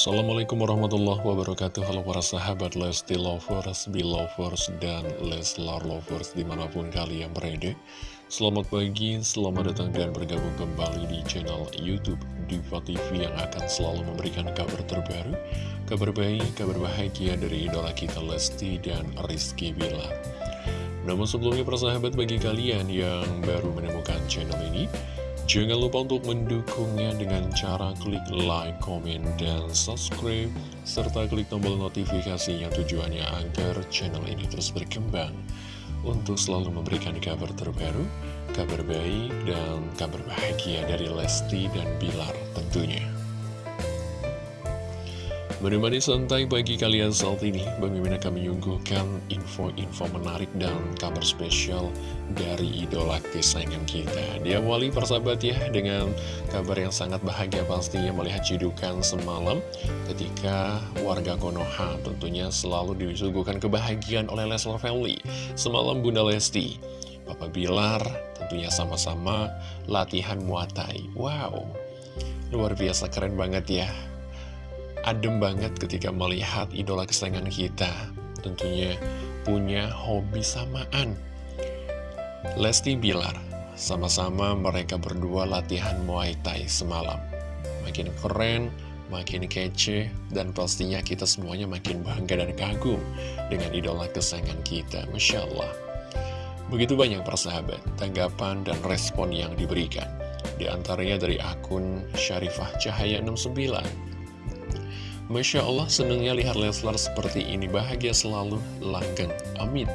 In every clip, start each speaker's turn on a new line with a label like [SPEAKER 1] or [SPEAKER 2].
[SPEAKER 1] Assalamualaikum warahmatullahi wabarakatuh. Halo para sahabat Lesti Lovers, Belovers, dan Leslar Lovers di mana pun kalian berada. Selamat pagi, selamat datang dan bergabung kembali di channel Youtube Diva TV yang akan selalu memberikan kabar terbaru Kabar baik, kabar bahagia dari idola kita Lesti dan Rizky Bilar. Namun sebelumnya para sahabat bagi kalian yang baru menemukan channel ini Jangan lupa untuk mendukungnya dengan cara klik like, comment, dan subscribe, serta klik tombol notifikasi yang tujuannya agar channel ini terus berkembang untuk selalu memberikan kabar terbaru, kabar baik, dan kabar bahagia dari Lesti dan Bilar tentunya. Menemani santai bagi kalian saat ini, Bang Mimin akan menyuguhkan info-info menarik dan kabar spesial dari idola kesayangan kita. Diawali persahabat ya dengan kabar yang sangat bahagia pastinya melihat cidukan semalam ketika warga Konoha tentunya selalu disuguhkan kebahagiaan oleh Leslar Family. Semalam Bunda Lesti, Papa Bilar tentunya sama-sama latihan muatai. Wow, luar biasa keren banget ya adem banget ketika melihat idola kesayangan kita tentunya punya hobi samaan. Lesti Bilar sama-sama mereka berdua latihan Muay Thai semalam. Makin keren, makin kece dan pastinya kita semuanya makin bangga dan kagum dengan idola kesayangan kita Masya Allah begitu banyak persahabat tanggapan dan respon yang diberikan. Di antaranya dari akun Syarifah Cahaya 69 Masya Allah senengnya lihat Leslar seperti ini. Bahagia selalu langgeng amin.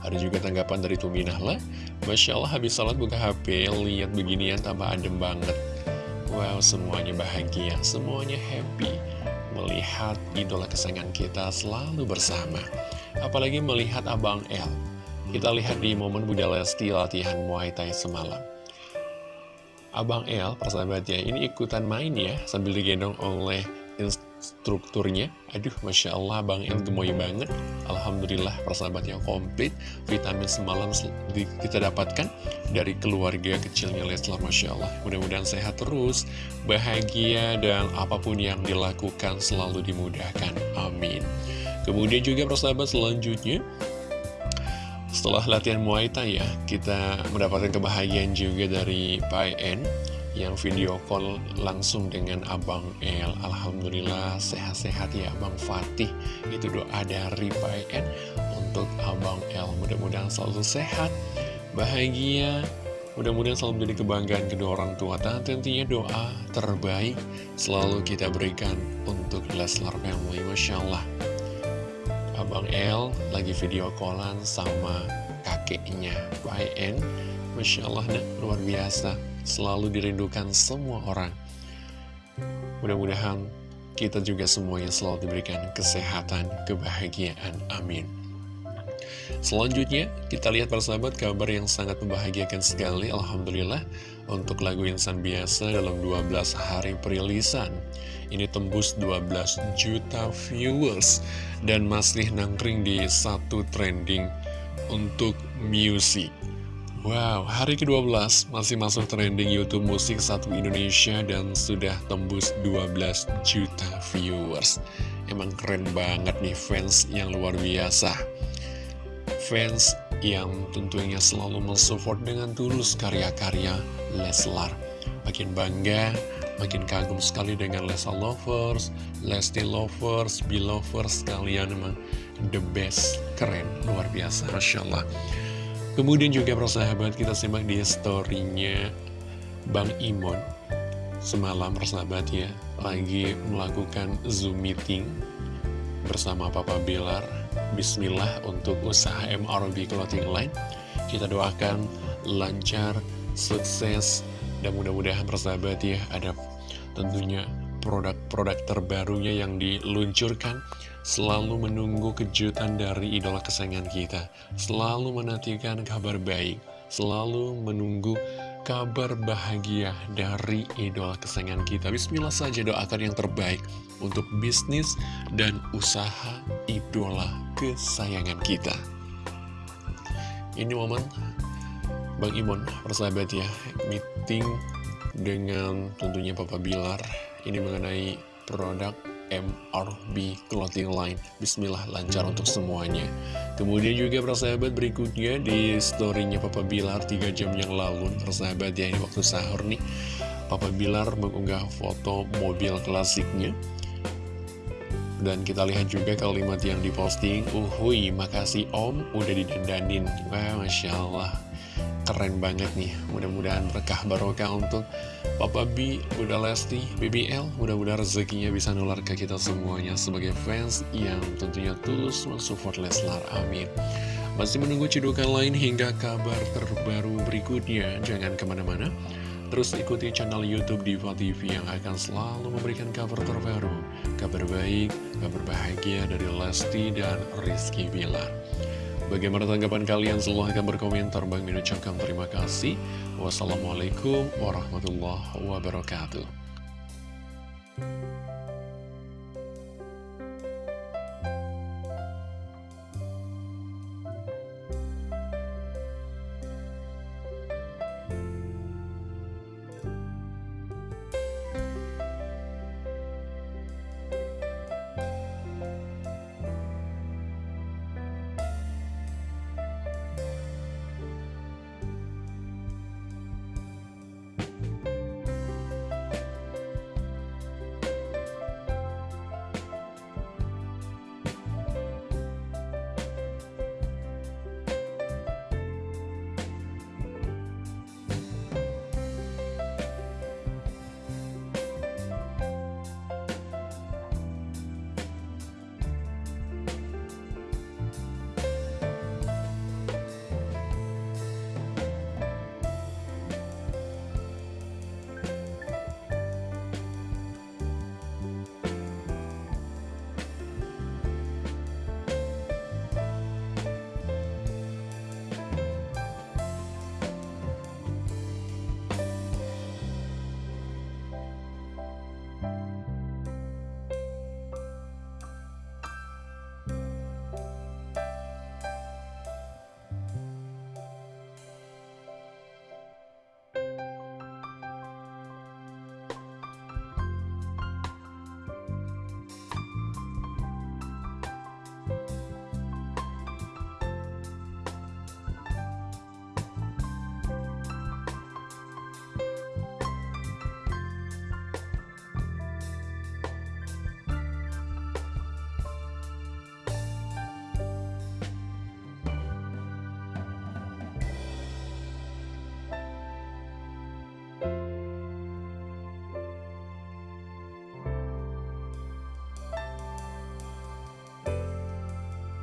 [SPEAKER 1] Ada juga tanggapan dari Tuminahla Masya Allah habis salat buka HP lihat beginian tambah adem banget. Wow semuanya bahagia semuanya happy. Melihat idola kesayangan kita selalu bersama. Apalagi melihat Abang El. Kita lihat di momen Bunda Lesti latihan Muay Thai semalam. Abang El, persahabatnya, ini ikutan main ya sambil digendong oleh strukturnya Aduh Masya Allah Bang El gemoy banget. Alhamdulillah persahabatnya komplit. Vitamin semalam kita dapatkan Dari keluarga kecilnya Leslar Masya Allah. Mudah-mudahan sehat terus Bahagia dan apa pun yang dilakukan Selalu dimudahkan. Amin. Kemudian juga persahabat selanjutnya setelah latihan Muay Thai ya, kita mendapatkan kebahagiaan juga dari Pak En yang video call langsung dengan Abang El. Alhamdulillah sehat-sehat ya Abang Fatih. Itu doa dari Pak En untuk Abang El. Mudah-mudahan selalu sehat bahagia. Mudah-mudahan selalu menjadi kebanggaan kedua orang tua. Dan tentunya doa terbaik selalu kita berikan untuk Leslar Family. Masya Allah. Abang El lagi video callan sama kakeknya Pak En Masya Allah luar biasa selalu dirindukan semua orang. Mudah-mudahan kita juga semuanya selalu diberikan kesehatan, kebahagiaan. Amin. Selanjutnya, kita lihat persahabat kabar yang sangat membahagiakan sekali, Alhamdulillah, untuk lagu Insan Biasa dalam 12 hari perilisan. Ini tembus 12 juta viewers dan masih nangkring di satu trending untuk music. Wow, hari ke-12 masih masuk trending YouTube musik satu Indonesia dan sudah tembus 12 juta viewers. Emang keren banget nih fans yang luar biasa. Fans yang tentunya selalu mensupport dengan tulus karya-karya Leslar. Makin bangga, makin kagum sekali dengan Lesa Lovers, Lesti Lovers, Belovers, kalian emang the best, keren, luar biasa, Masya Allah. Kemudian juga persahabat kita simak di storynya Bang Imon. Semalam persahabat ya Lagi melakukan Zoom meeting Bersama Papa Bilar. Bismillah untuk usaha MRB Clothing Line. Kita doakan lancar, sukses Dan mudah-mudahan persahabat ya Ada tentunya produk-produk terbarunya yang diluncurkan Selalu menunggu kejutan dari idola kesayangan kita Selalu menantikan kabar baik Selalu menunggu kabar bahagia dari idola kesayangan kita. Bismillah saja doakan yang terbaik untuk bisnis dan usaha idola kesayangan kita. Ini momen Bang Imon, persahabat ya, meeting dengan tentunya Papa Bilar ini mengenai produk MRB Clothing Line. Bismillah lancar untuk semuanya. Kemudian juga persahabat berikutnya di storynya Papa Bilar 3 jam yang lalu. Persahabat ya ini waktu sahur nih. Papa Bilar mengunggah foto mobil klasiknya. Dan kita lihat juga kalimat yang diposting, Uhui, makasih om, udah didandanin. Wah, Masya Allah, keren banget nih. Mudah-mudahan berkah barokah untuk Papa B, Bunda Lesti, BBL. Mudah-mudahan rezekinya bisa nular ke kita semuanya sebagai fans yang tentunya tulus mensupport Leslar. Amin. Masih menunggu cedukan lain hingga kabar terbaru berikutnya. Jangan ke mana-mana. Terus ikuti channel Youtube Diva TV yang akan selalu memberikan kabar terbaru, kabar baik, kabar bahagia dari Lesti dan Rizky Bilar. Bagaimana tanggapan kalian? Silahkan berkomentar. Bang Min ucapkan terima kasih. Wassalamualaikum warahmatullahi wabarakatuh.